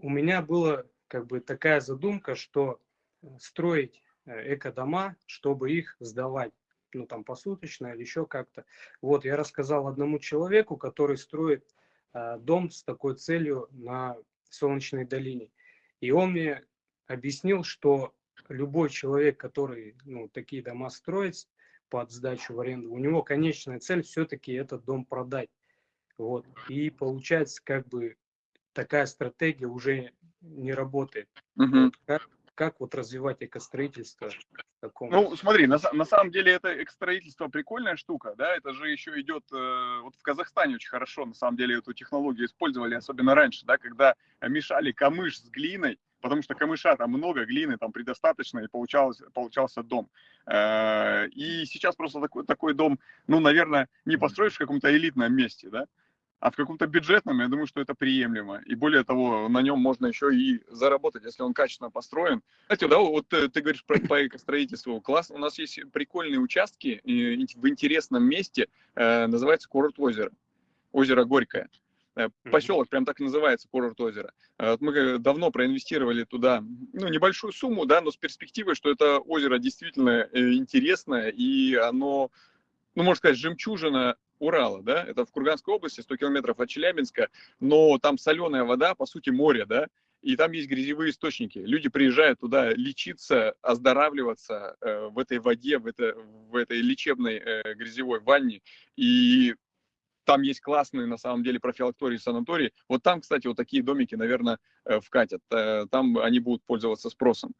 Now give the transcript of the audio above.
у меня была как бы такая задумка, что строить эко-дома, чтобы их сдавать, ну там посуточно или еще как-то. Вот, я рассказал одному человеку, который строит э, дом с такой целью на Солнечной долине. И он мне объяснил, что любой человек, который ну, такие дома строит под сдачу в аренду, у него конечная цель все-таки этот дом продать. Вот. И получается, как бы такая стратегия уже не работает. Угу. Как, как вот развивать экостроительство? Таком... Ну, смотри, на, на самом деле это экостроительство прикольная штука, да, это же еще идет, э, вот в Казахстане очень хорошо, на самом деле, эту технологию использовали, особенно раньше, да, когда мешали камыш с глиной, потому что камыша там много, глины там предостаточно, и получалось, получался дом. Э, и сейчас просто такой, такой дом, ну, наверное, не построишь в каком-то элитном месте, да, а в каком-то бюджетном, я думаю, что это приемлемо. И более того, на нем можно еще и заработать, если он качественно построен. Знаете, да, вот ты, ты говоришь про, по экостроительству. Класс, у нас есть прикольные участки в интересном месте, э, называется курорт озера. Озеро Горькое. Э, поселок прям так и называется, курорт озера. Э, мы давно проинвестировали туда ну, небольшую сумму, да, но с перспективой, что это озеро действительно интересное, и оно, ну, можно сказать, жемчужина Урала, да, это в Курганской области, 100 километров от Челябинска, но там соленая вода, по сути, море, да, и там есть грязевые источники. Люди приезжают туда лечиться, оздоравливаться э, в этой воде, в, это, в этой лечебной э, грязевой ванне, и там есть классные, на самом деле, профилактории, санатории. Вот там, кстати, вот такие домики, наверное, э, вкатят. Э, там они будут пользоваться спросом.